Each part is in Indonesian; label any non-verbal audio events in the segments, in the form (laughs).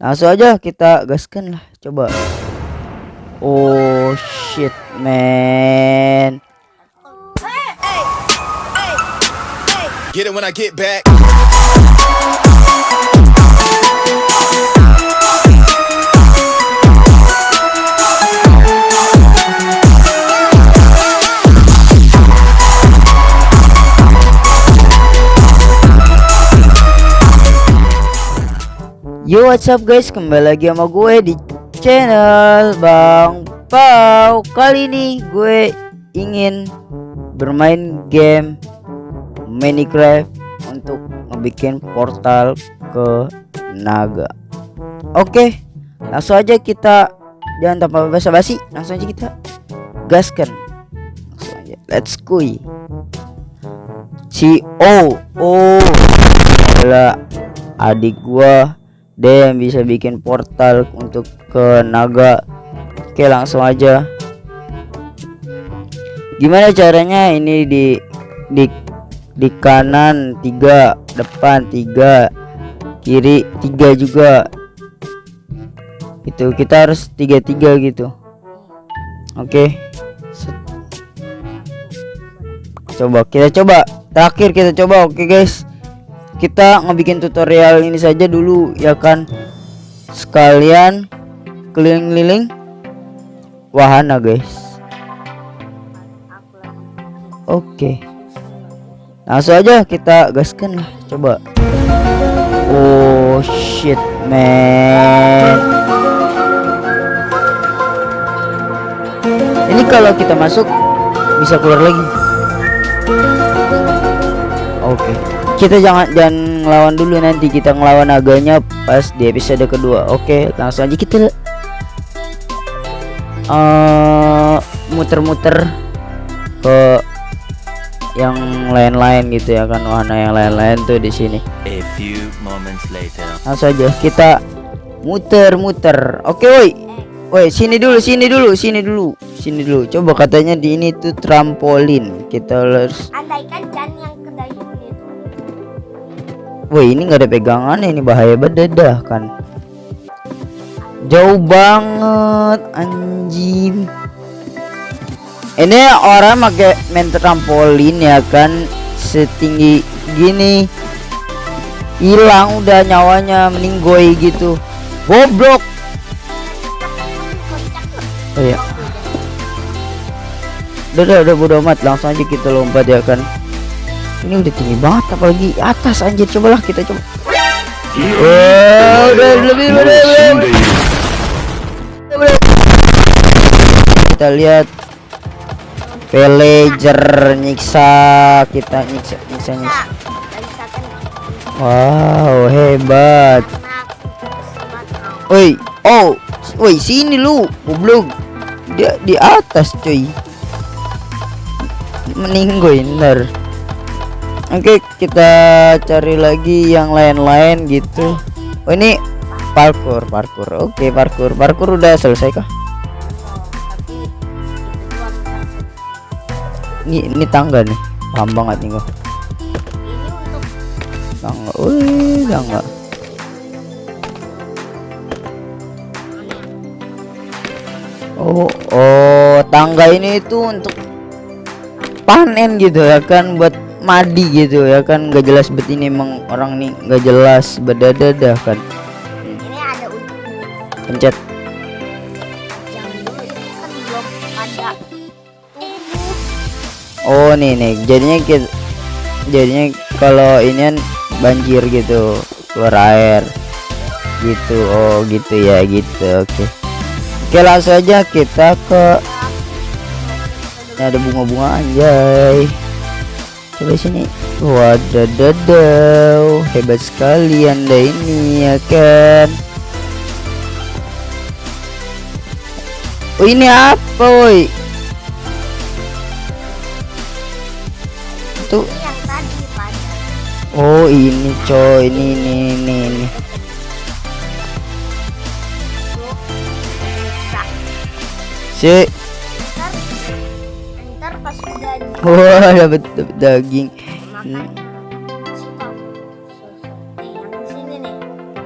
langsung aja kita gaskan lah coba. Oh shit man. Get it when I get back. Yo what's up guys? Kembali lagi sama gue di channel Bang Pau. Kali ini gue ingin bermain game Minecraft untuk ngebikin portal ke naga. Oke langsung aja kita jangan tanpa basa-basi langsung aja kita gaskan. Langsung aja. Let's go. Si oh oh adik gua yang bisa bikin portal untuk ke naga. Oke langsung aja. Gimana caranya ini di di di kanan tiga depan tiga kiri tiga juga? Itu kita harus tiga tiga gitu. Oke. Set. coba kita coba. Terakhir kita coba oke guys kita ngebikin tutorial ini saja dulu ya kan? Sekalian keliling-keliling wahana guys. Oke. Langsung aja kita gaskan lah coba. Oh shit man. Ini kalau kita masuk bisa keluar lagi. Oke kita jangan jangan ngelawan dulu nanti kita ngelawan naganya pas di episode kedua. Oke langsung aja kita eh, muter-muter ke yang lain-lain gitu ya kan wahana yang lain-lain tuh di sini. A few moments later. langsung aja kita muter-muter. Oke woi. Woi sini dulu sini dulu sini dulu sini dulu. Coba katanya di ini tuh trampolin. Kita harus andaikan Woi ini nggak ada pegangan ini bahaya banget dah kan jauh banget anjing ini orang pakai main trampolin ya kan setinggi gini hilang udah nyawanya meninggoy gitu goblok oh ya udah udah udah amat langsung aja kita lompat ya kan ini udah tinggi banget apalagi atas anjir. Cobalah kita coba. Oh udah lebih udah, udah, udah. kita lihat. Villager nyiksa kita nyiksa nyiksa nyiksa. Wow hebat. Woi oh woi sini lu goblok. Dia di atas cuy. Meninggoy ntar oke kita cari lagi yang lain-lain gitu. Oh ini parkour parkour. Oke parkour. Parkour udah selesai kah? Ini ini tangga nih. Paham banget nih gua. Tangga. Wih tangga. Oh oh tangga ini itu untuk panen gitu ya kan buat madi gitu ya kan nggak jelas bet ini emang orang nih nggak jelas bedadadah kan. Ini ada untuk pencet. Kan oh nih nih. Jadinya kita jadinya kalau ini kan banjir gitu keluar air. Gitu. Oh gitu ya gitu. Oke. Oke langsung aja kita ke ini ada bunga-bunga anjay coba sini. Wadadadau hebat sekali anda ini ya kan? Oh ini apa woi? Tuh Oh ini coy. Ini ini ini, ini. itu wah dapat dapat daging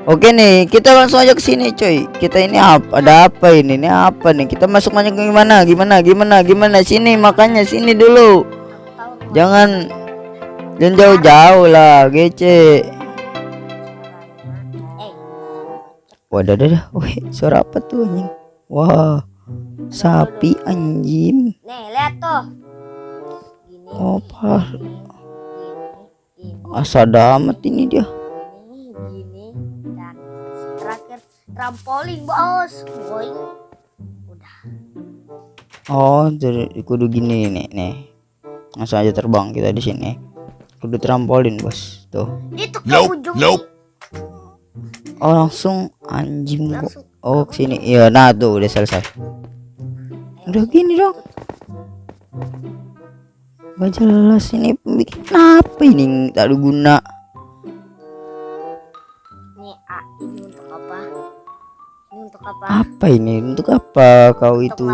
Oke nih, kita langsung aja ke sini, coy. Kita ini apa? Ada apa ini? Ini apa nih? Kita masuk masuk gimana? Gimana? Gimana? Gimana? Sini makanya sini dulu. Jangan jangan jauh-jauh lah, gece. Wadah, dah, dah. Wih, suara apa tuh anjing? Wah, sapi anjing. nih lihat tuh. Oh. Gini. Asa amat ini dia. Gini. Gini. Dan terakhir trampolin bos. Boing. Udah. Oh, jadi kudu gini nih, nih. Langsung aja terbang kita di sini. Kudu trampolin, Bos. Tuh. Itu ke Nope, ujung. nope. Oh, langsung anjing kok. Oh, ke sini. Iya, nah tuh udah selesai. Udah gini dong. Gak jelas ini bikin apa ini tak ada guna. Nih, ah, ini untuk apa? Ini untuk apa? Apa ini? Untuk apa kau Untuk itu?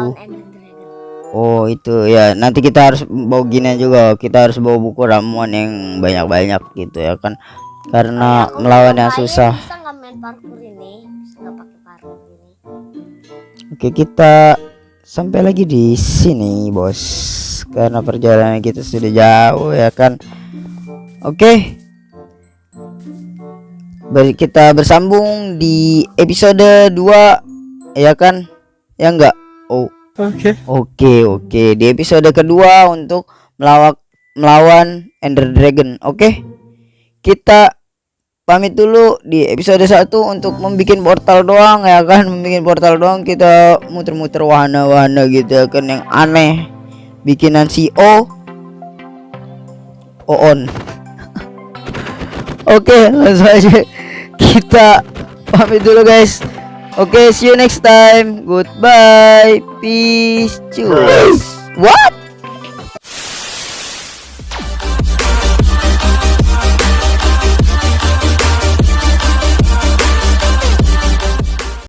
Oh, itu ya. Nanti kita harus bawa gini juga. Kita harus bawa buku ramuan yang banyak-banyak gitu ya kan. Karena Aku melawan yang susah. Bisa nggak main parkour ini? Bisa nggak pakai parkour ini? Oke, kita sampai lagi di sini, Bos. Karena perjalanan kita sudah jauh ya kan. Oke. Ber- kita bersambung di episode 2 ya kan? Ya enggak? Oh. Oke. Oke, oke. Di episode kedua untuk melawak melawan Ender Dragon. Oke. Kita pamit dulu di episode 1 untuk membuat portal doang ya kan, membuat portal doang kita muter-muter wahana-wahana gitu ya kan yang aneh. Bikinan si O Oon. (laughs) Oke, langsung aja kita pamit dulu guys. Oke, see you next time. Goodbye. Peace. Cheers. What?